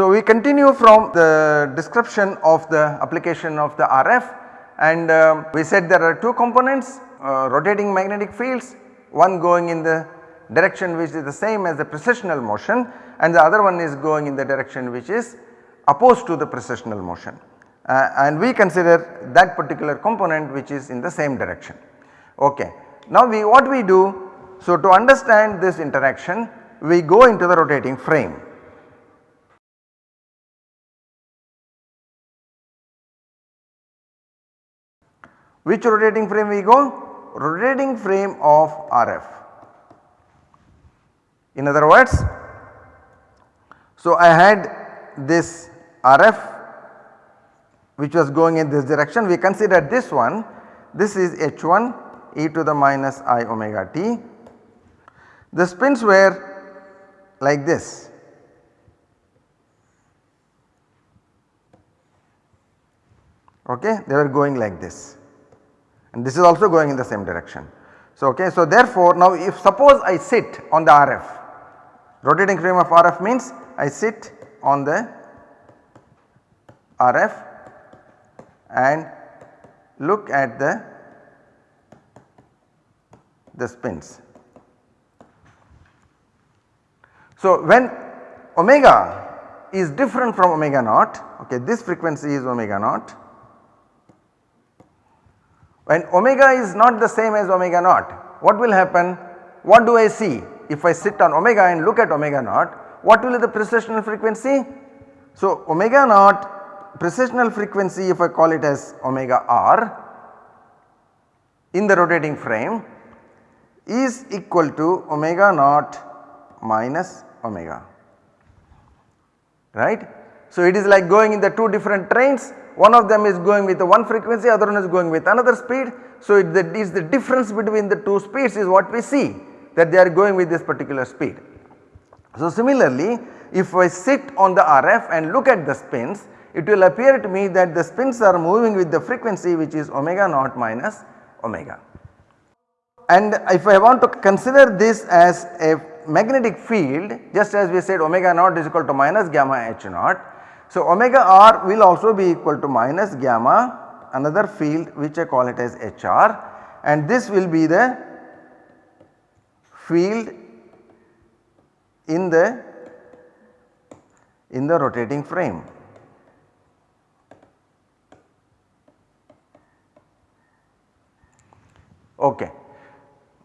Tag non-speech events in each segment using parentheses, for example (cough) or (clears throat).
So we continue from the description of the application of the RF and um, we said there are two components uh, rotating magnetic fields one going in the direction which is the same as the precessional motion and the other one is going in the direction which is opposed to the precessional motion uh, and we consider that particular component which is in the same direction. Okay. Now we what we do so to understand this interaction we go into the rotating frame. Which rotating frame we go? Rotating frame of RF. In other words, so I had this RF which was going in this direction we consider this one this is H1 e to the minus i omega t. The spins were like this okay they were going like this and this is also going in the same direction. So, okay, so therefore now if suppose I sit on the RF rotating frame of RF means I sit on the RF and look at the the spins. So when omega is different from omega naught okay this frequency is omega naught when omega is not the same as omega naught what will happen? What do I see if I sit on omega and look at omega naught what will be the precessional frequency? So omega naught precessional frequency if I call it as omega r in the rotating frame is equal to omega naught minus omega right. So it is like going in the two different trains one of them is going with one frequency other one is going with another speed. So it is the difference between the two speeds is what we see that they are going with this particular speed. So similarly if I sit on the RF and look at the spins it will appear to me that the spins are moving with the frequency which is omega naught minus omega. And if I want to consider this as a magnetic field just as we said omega naught is equal to minus gamma h naught so, omega r will also be equal to minus gamma another field which I call it as HR and this will be the field in the in the rotating frame. Okay.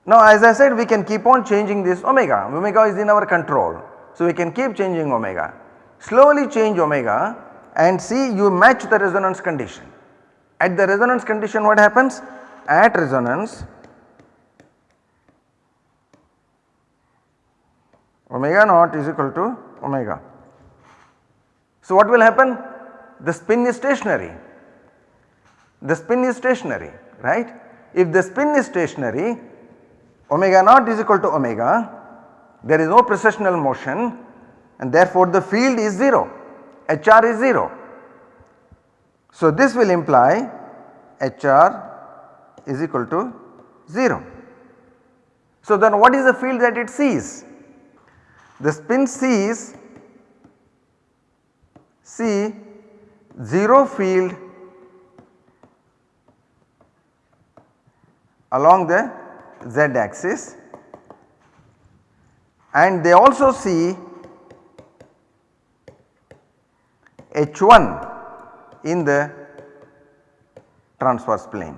Now as I said we can keep on changing this omega, omega is in our control. So we can keep changing omega slowly change omega and see you match the resonance condition. At the resonance condition what happens? At resonance omega naught is equal to omega. So what will happen? The spin is stationary, the spin is stationary right. If the spin is stationary omega naught is equal to omega there is no precessional motion and therefore the field is 0, HR is 0. So this will imply HR is equal to 0. So then what is the field that it sees? The spin sees see 0 field along the z axis and they also see H1 in the transverse plane.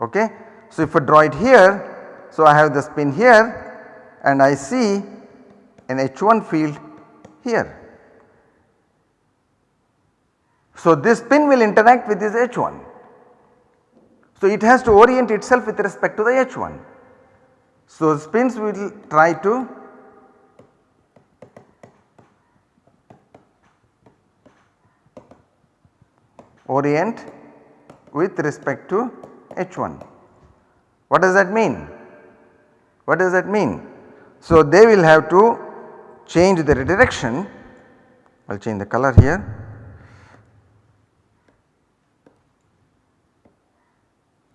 Okay. So, if I draw it here, so I have the spin here and I see an H1 field here. So, this spin will interact with this H1. So, it has to orient itself with respect to the H1. So, spins will try to orient with respect to H1. What does that mean? What does that mean? So, they will have to change their direction, I will change the color here.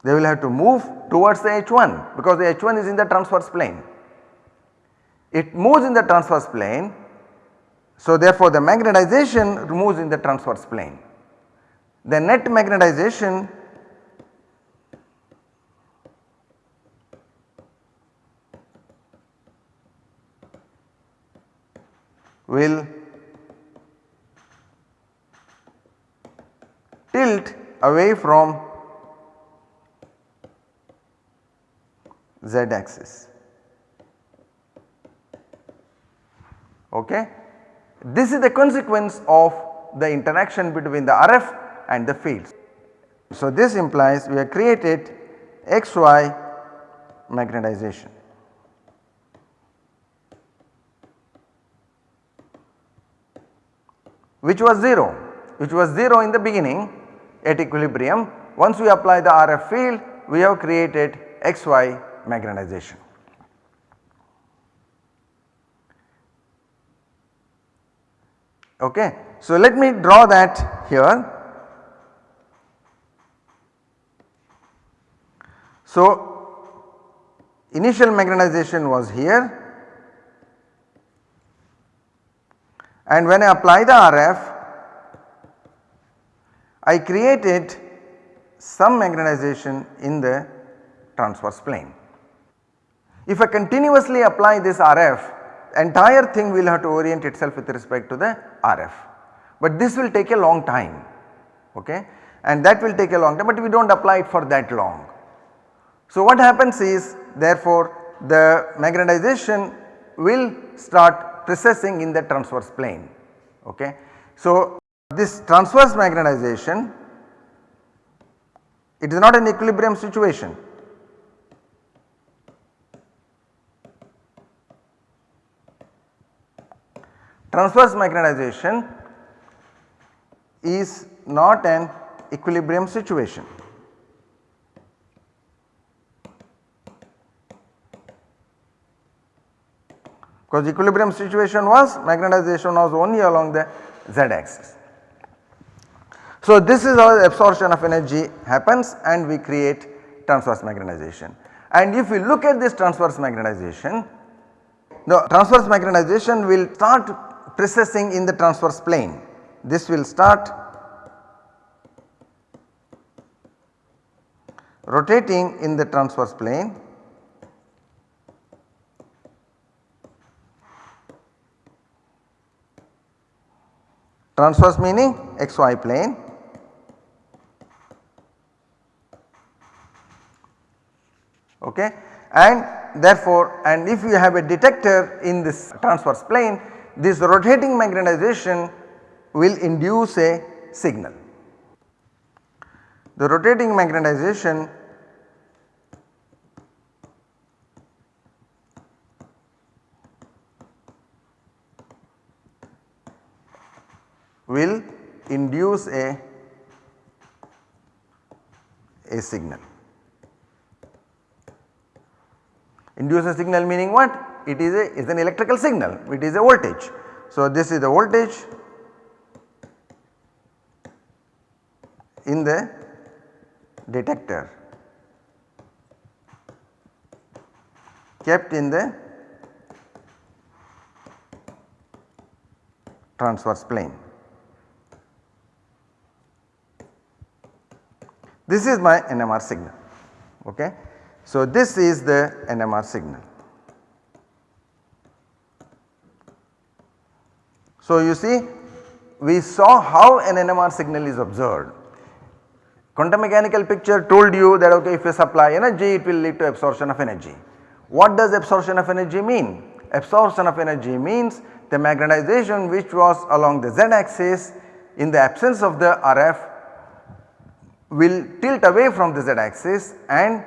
They will have to move towards the H1 because the H1 is in the transverse plane. It moves in the transverse plane so therefore the magnetization moves in the transverse plane. The net magnetization will tilt away from z axis. Okay. This is the consequence of the interaction between the RF and the fields. So, this implies we have created XY magnetization. which was 0, which was 0 in the beginning at equilibrium. Once we apply the RF field, we have created XY magnetization. Okay. So, let me draw that here. So, initial magnetization was here and when I apply the RF I created some magnetization in the transverse plane. If I continuously apply this RF entire thing will have to orient itself with respect to the RF, but this will take a long time okay and that will take a long time but we do not apply it for that long. So what happens is therefore the magnetization will start precessing in the transverse plane okay. So this transverse magnetization it is not an equilibrium situation Transverse magnetization is not an equilibrium situation. Because equilibrium situation was magnetization was only along the z axis. So this is how absorption of energy happens and we create transverse magnetization. And if we look at this transverse magnetization, the transverse magnetization will start precessing in the transverse plane. This will start rotating in the transverse plane. Transverse meaning xy plane. Okay? And therefore and if you have a detector in this transverse plane this rotating magnetization will induce a signal. The rotating magnetization will induce a, a signal. Induce a signal meaning what? It is a is an electrical signal it is a voltage. So, this is the voltage in the detector kept in the transverse plane. This is my NMR signal ok. So, this is the NMR signal. So, you see we saw how an NMR signal is observed. Quantum mechanical picture told you that okay if you supply energy it will lead to absorption of energy. What does absorption of energy mean? Absorption of energy means the magnetization which was along the z axis in the absence of the RF will tilt away from the z axis and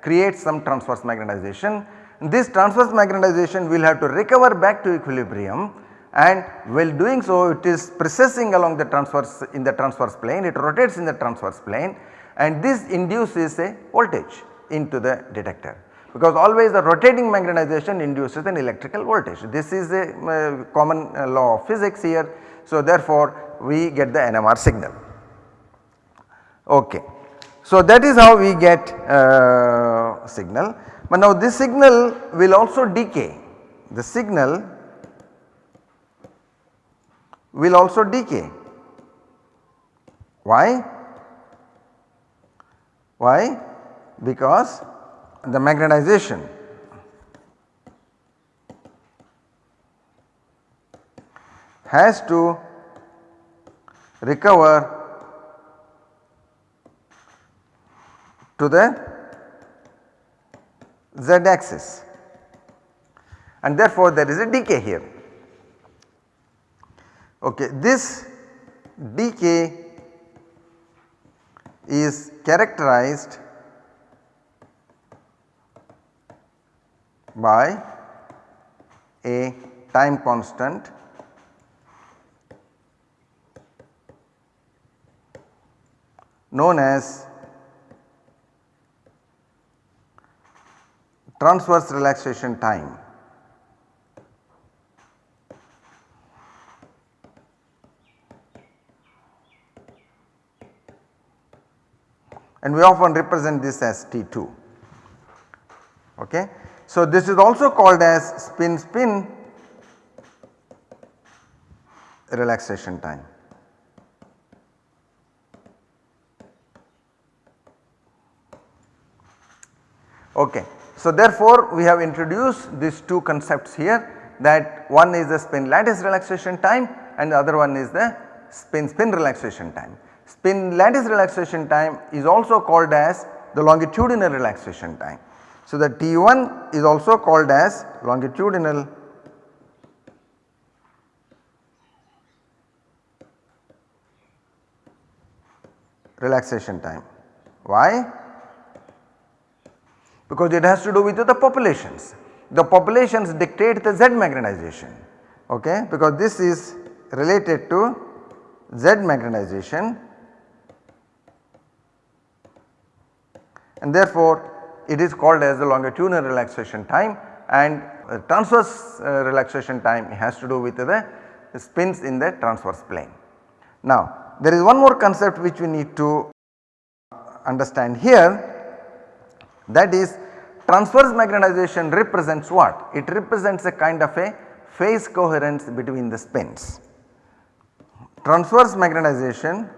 create some transverse magnetization. This transverse magnetization will have to recover back to equilibrium and while doing so it is precessing along the transverse in the transverse plane it rotates in the transverse plane and this induces a voltage into the detector because always the rotating magnetization induces an electrical voltage. This is a uh, common uh, law of physics here. So, therefore, we get the NMR signal. Okay. So that is how we get uh, signal but now this signal will also decay the signal will also decay. Why? Why? Because the magnetization has to recover to the z axis and therefore there is a decay here. Okay, this decay is characterized by a time constant known as transverse relaxation time. And we often represent this as T2. Okay. So, this is also called as spin spin relaxation time. Okay. So, therefore, we have introduced these two concepts here that one is the spin lattice relaxation time and the other one is the spin spin relaxation time. Spin lattice relaxation time is also called as the longitudinal relaxation time. So, the T1 is also called as longitudinal relaxation time. Why? Because it has to do with the populations. The populations dictate the Z magnetization okay because this is related to Z magnetization and therefore it is called as the longitudinal relaxation time and transverse uh, relaxation time has to do with the spins in the transverse plane. Now there is one more concept which we need to understand here that is transverse magnetization represents what? It represents a kind of a phase coherence between the spins. Transverse magnetization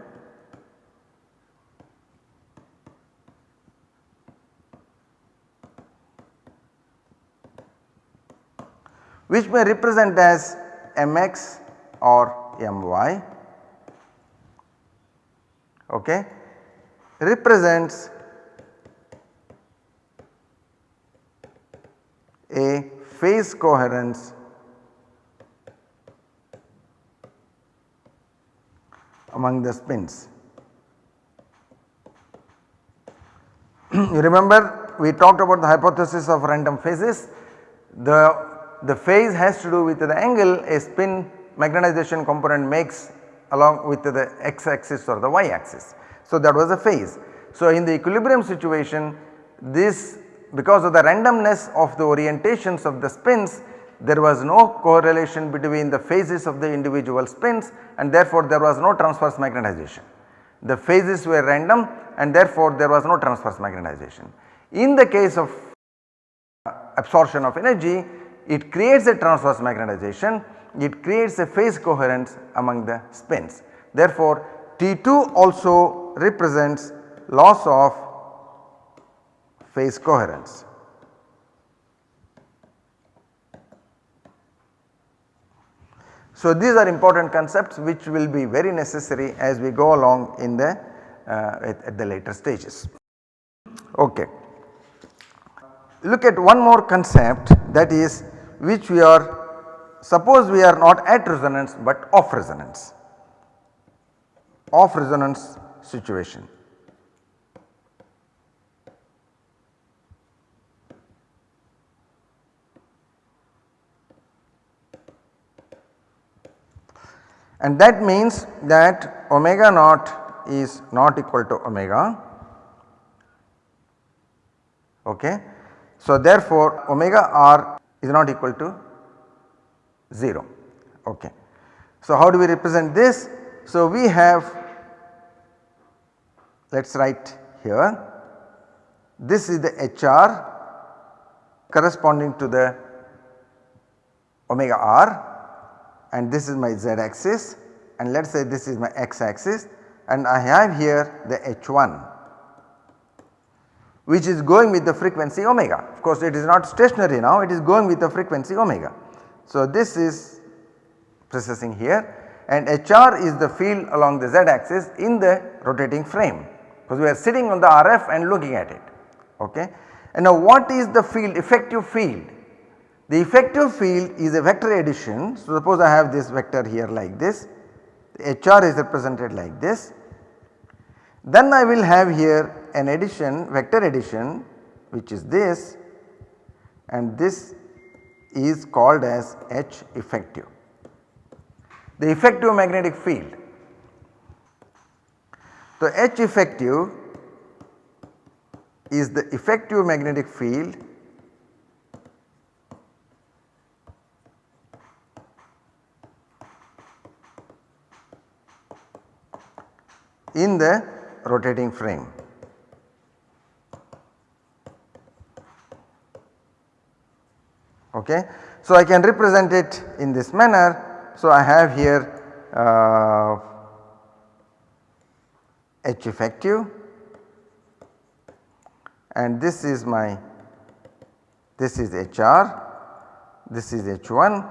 which may represent as mx or my okay, represents a phase coherence among the spins. (clears throat) you remember we talked about the hypothesis of random phases. The the phase has to do with the angle a spin magnetization component makes along with the x axis or the y axis. So, that was the phase. So, in the equilibrium situation this because of the randomness of the orientations of the spins there was no correlation between the phases of the individual spins and therefore there was no transverse magnetization. The phases were random and therefore there was no transverse magnetization. In the case of absorption of energy it creates a transverse magnetization, it creates a phase coherence among the spins. Therefore, T2 also represents loss of phase coherence. So, these are important concepts which will be very necessary as we go along in the uh, at, at the later stages. Okay. Look at one more concept that is which we are suppose we are not at resonance but off resonance, off resonance situation. and that means that omega naught is not equal to omega okay. So therefore omega r is not equal to 0 okay. So how do we represent this? So we have let us write here. This is the HR corresponding to the omega r and this is my z axis and let us say this is my x axis and I have here the H1 which is going with the frequency omega. Of course it is not stationary now it is going with the frequency omega. So this is precessing here and HR is the field along the z axis in the rotating frame because we are sitting on the RF and looking at it ok. And now what is the field effective field? The effective field is a vector addition. So suppose I have this vector here like this, HR is represented like this. Then I will have here an addition vector addition which is this and this is called as H effective. The effective magnetic field. So H effective is the effective magnetic field in the rotating frame. Okay. So, I can represent it in this manner. So, I have here uh, H effective and this is my this is HR, this is H1.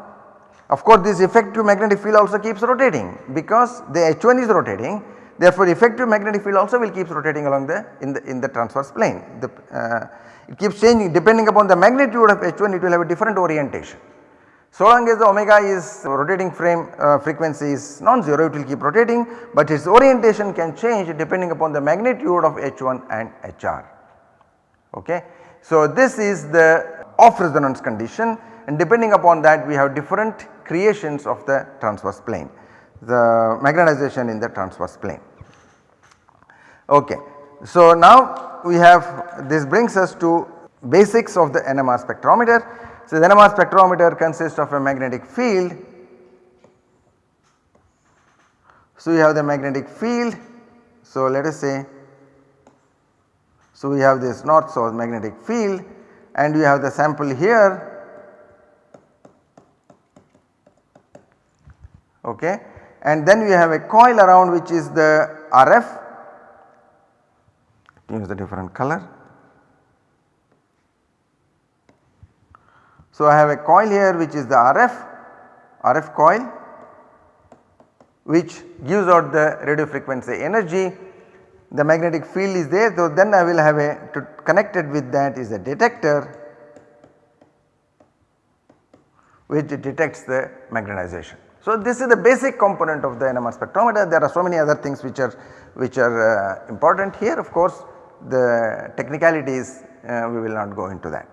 Of course, this effective magnetic field also keeps rotating because the H1 is rotating therefore, effective magnetic field also will keeps rotating along the in the in the transverse plane. The, uh, it keeps changing depending upon the magnitude of H1 it will have a different orientation. So long as the omega is rotating frame uh, frequency is non-zero it will keep rotating but its orientation can change depending upon the magnitude of H1 and HR okay. So this is the off resonance condition and depending upon that we have different creations of the transverse plane the magnetization in the transverse plane. Okay. So now we have this brings us to basics of the NMR spectrometer. So the NMR spectrometer consists of a magnetic field. So we have the magnetic field. So let us say so we have this north south magnetic field and we have the sample here okay and then we have a coil around which is the RF use the different color. So I have a coil here which is the RF RF coil which gives out the radio frequency energy the magnetic field is there so then I will have a to connected with that is a detector which detects the magnetization. So this is the basic component of the NMR spectrometer there are so many other things which are which are uh, important here of course the technicalities uh, we will not go into that.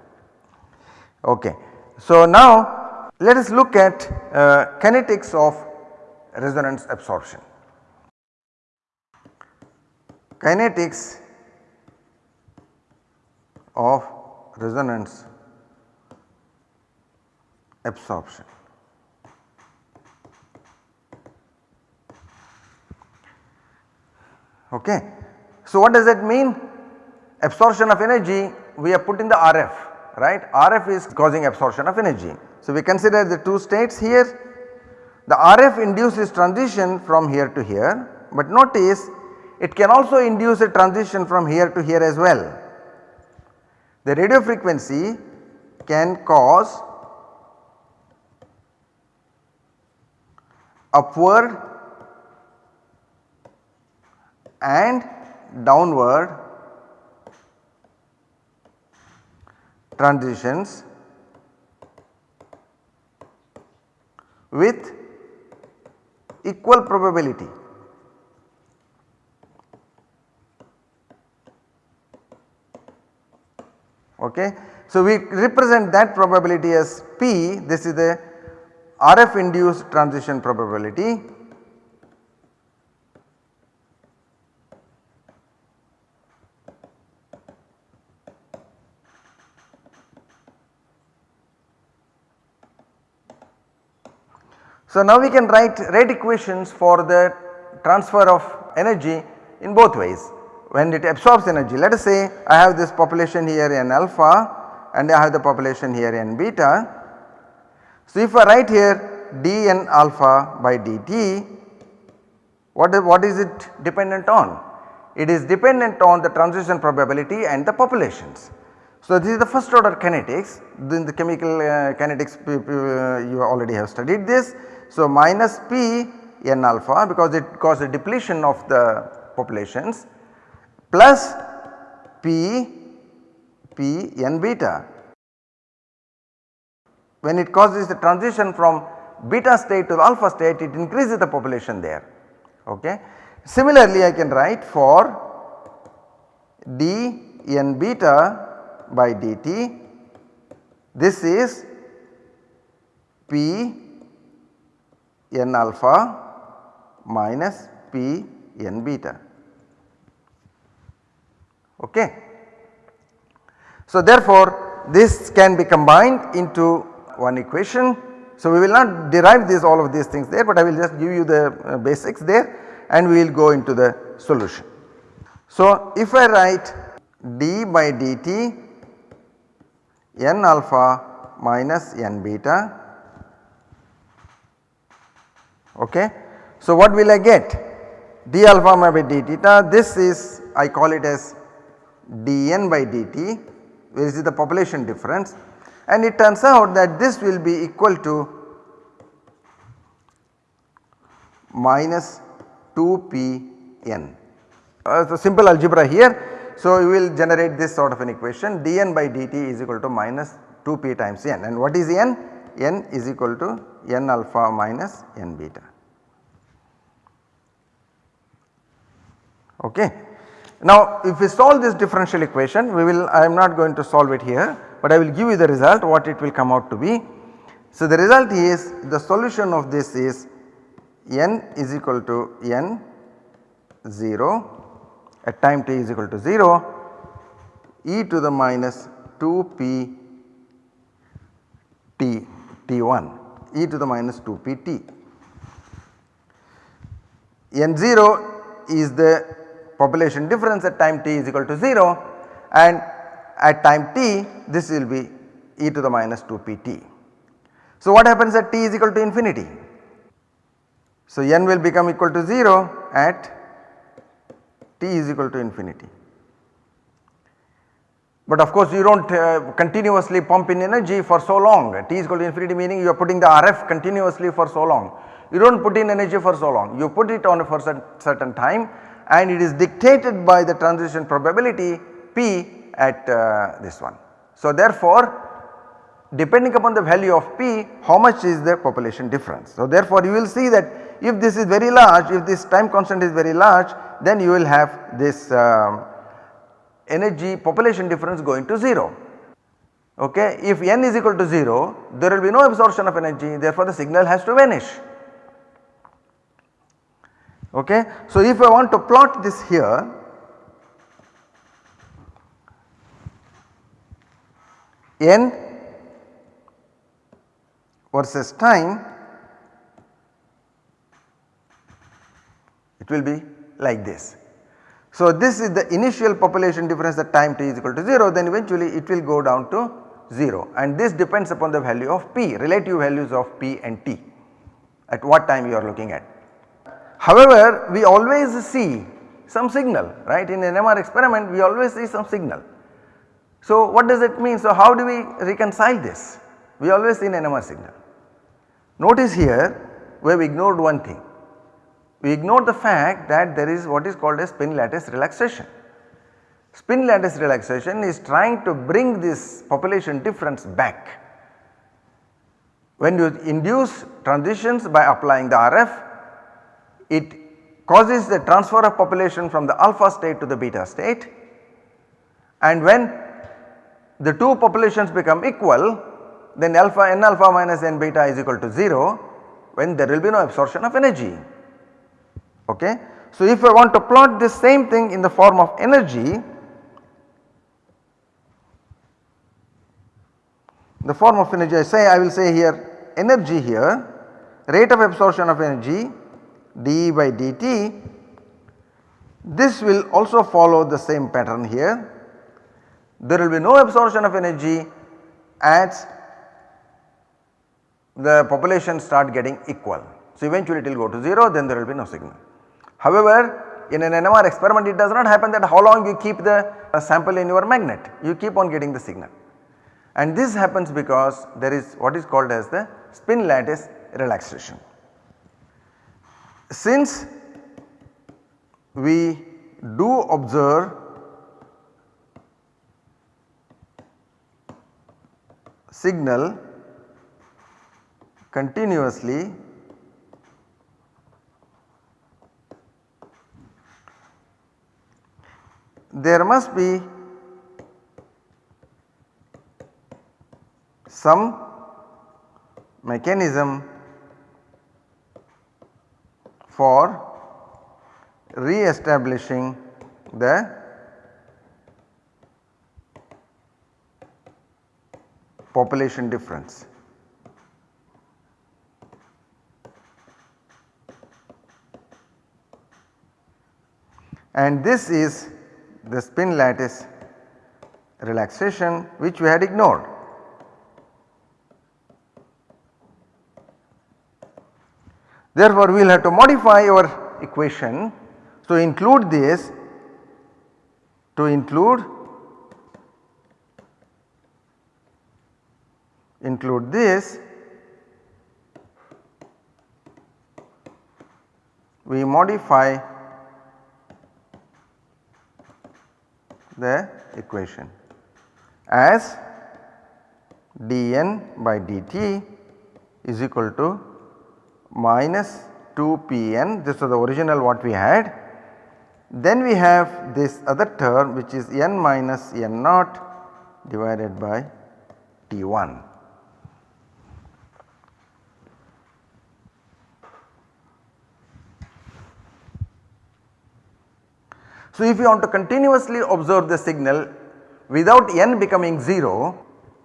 Okay. So now let us look at uh, kinetics of resonance absorption. Kinetics of resonance absorption. Okay. So what does that mean? Absorption of energy we have put in the RF right RF is causing absorption of energy. So we consider the two states here the RF induces transition from here to here but notice it can also induce a transition from here to here as well. The radio frequency can cause upward and downward transitions with equal probability. Okay. So, we represent that probability as P this is the RF induced transition probability So now we can write rate equations for the transfer of energy in both ways. when it absorbs energy let us say I have this population here n alpha and I have the population here n beta. So if I write here dn alpha by dt what is, what is it dependent on? It is dependent on the transition probability and the populations. So this is the first order kinetics in the chemical uh, kinetics uh, you already have studied this. So minus p n alpha because it causes a depletion of the populations plus p p n beta. When it causes the transition from beta state to alpha state it increases the population there okay. Similarly I can write for d n beta by dt this is p n alpha minus p n beta. Okay. So therefore this can be combined into one equation. So we will not derive this all of these things there but I will just give you the uh, basics there and we will go into the solution. So if I write d by dt n alpha minus n beta okay so, what will I get? d alpha by d theta this is I call it as dn by dt which is the population difference and it turns out that this will be equal to minus 2pn. Uh, so, simple algebra here. So, you will generate this sort of an equation dn by dt is equal to minus 2p times n and what is n? n is equal to n alpha minus n beta. Okay. Now if we solve this differential equation we will I am not going to solve it here but I will give you the result what it will come out to be. So the result is the solution of this is n is equal to n 0 at time t is equal to 0 e to the minus 2 p t t1 e to the minus 2 p t. n 0 is the population difference at time t is equal to 0 and at time t this will be e to the minus 2 pt. So what happens at t is equal to infinity? So n will become equal to 0 at t is equal to infinity. But of course you do not uh, continuously pump in energy for so long t is equal to infinity meaning you are putting the RF continuously for so long. You do not put in energy for so long you put it on for certain time and it is dictated by the transition probability P at uh, this one. So therefore depending upon the value of P how much is the population difference. So therefore you will see that if this is very large if this time constant is very large then you will have this um, energy population difference going to 0. Okay. If n is equal to 0 there will be no absorption of energy therefore the signal has to vanish Okay. So, if I want to plot this here n versus time it will be like this. So, this is the initial population difference at time t is equal to 0 then eventually it will go down to 0 and this depends upon the value of p relative values of p and t at what time you are looking at. However, we always see some signal right in an NMR experiment we always see some signal. So what does it mean? So how do we reconcile this? We always see an NMR signal. Notice here we have ignored one thing. We ignore the fact that there is what is called a spin lattice relaxation. Spin lattice relaxation is trying to bring this population difference back. When you induce transitions by applying the RF it causes the transfer of population from the alpha state to the beta state and when the two populations become equal then alpha n alpha minus n beta is equal to 0 when there will be no absorption of energy. Okay. So, if I want to plot this same thing in the form of energy the form of energy I say I will say here energy here rate of absorption of energy d by dt This will also follow the same pattern here. There will be no absorption of energy as the population start getting equal. So, eventually it will go to 0 then there will be no signal. However, in an NMR experiment it does not happen that how long you keep the uh, sample in your magnet, you keep on getting the signal. And this happens because there is what is called as the spin lattice relaxation. Since we do observe signal continuously there must be some mechanism for re-establishing the population difference. And this is the spin lattice relaxation which we had ignored. Therefore, we will have to modify our equation to include this to include include this we modify the equation as dn by dt is equal to minus 2pn this was the original what we had. Then we have this other term which is n minus n naught divided by T1. So, if you want to continuously observe the signal without n becoming 0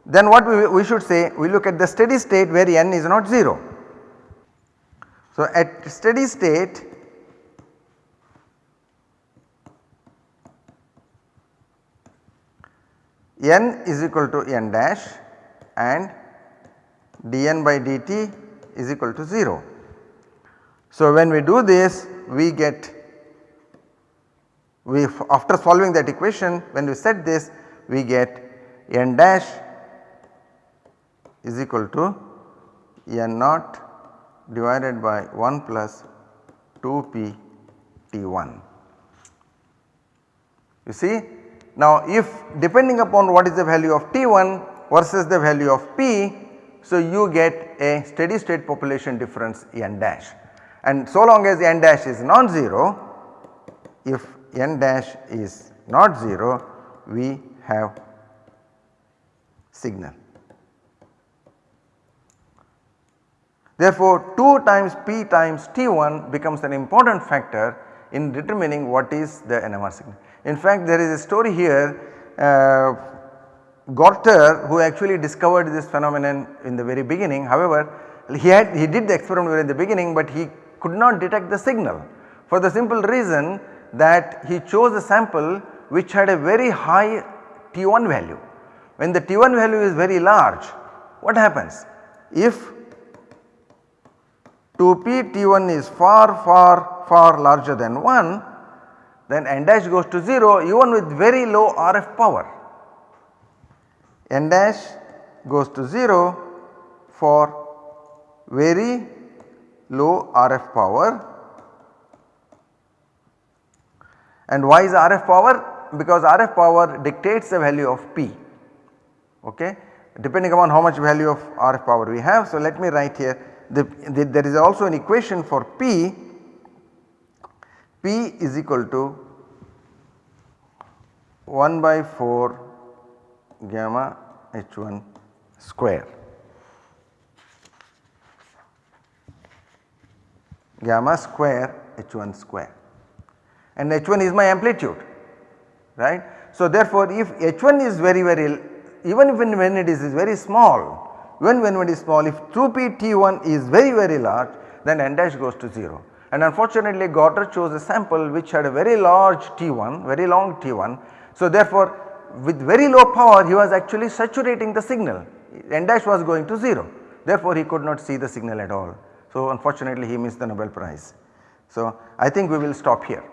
then what we, we should say we look at the steady state where n is not 0. So, at steady state n is equal to n dash and dn by dt is equal to 0. So, when we do this we get we after solving that equation when we set this we get n dash is equal to n naught divided by 1 plus 2p t1. You see now if depending upon what is the value of t1 versus the value of p so you get a steady state population difference n dash and so long as n dash is non-zero if n dash is not 0 we have signal. Therefore, 2 times p times T1 becomes an important factor in determining what is the NMR signal. In fact, there is a story here uh, Gorter who actually discovered this phenomenon in the very beginning however he had he did the experiment in the beginning but he could not detect the signal for the simple reason that he chose a sample which had a very high T1 value. When the T1 value is very large what happens? If 2p T1 is far far far larger than 1 then n dash goes to 0 even with very low RF power. n dash goes to 0 for very low RF power And why is RF power? Because RF power dictates the value of P okay? Depending upon how much value of RF power we have. So let me write here. The, the, there is also an equation for P, P is equal to 1 by 4 gamma H1 square. Gamma square H1 square and H1 is my amplitude right. So therefore if H1 is very very even when, when it is, is very small even when it is small if 2p T1 is very very large then n dash goes to 0 and unfortunately Gorter chose a sample which had a very large T1 very long T1. So therefore with very low power he was actually saturating the signal n dash was going to 0 therefore he could not see the signal at all. So unfortunately he missed the Nobel prize. So I think we will stop here.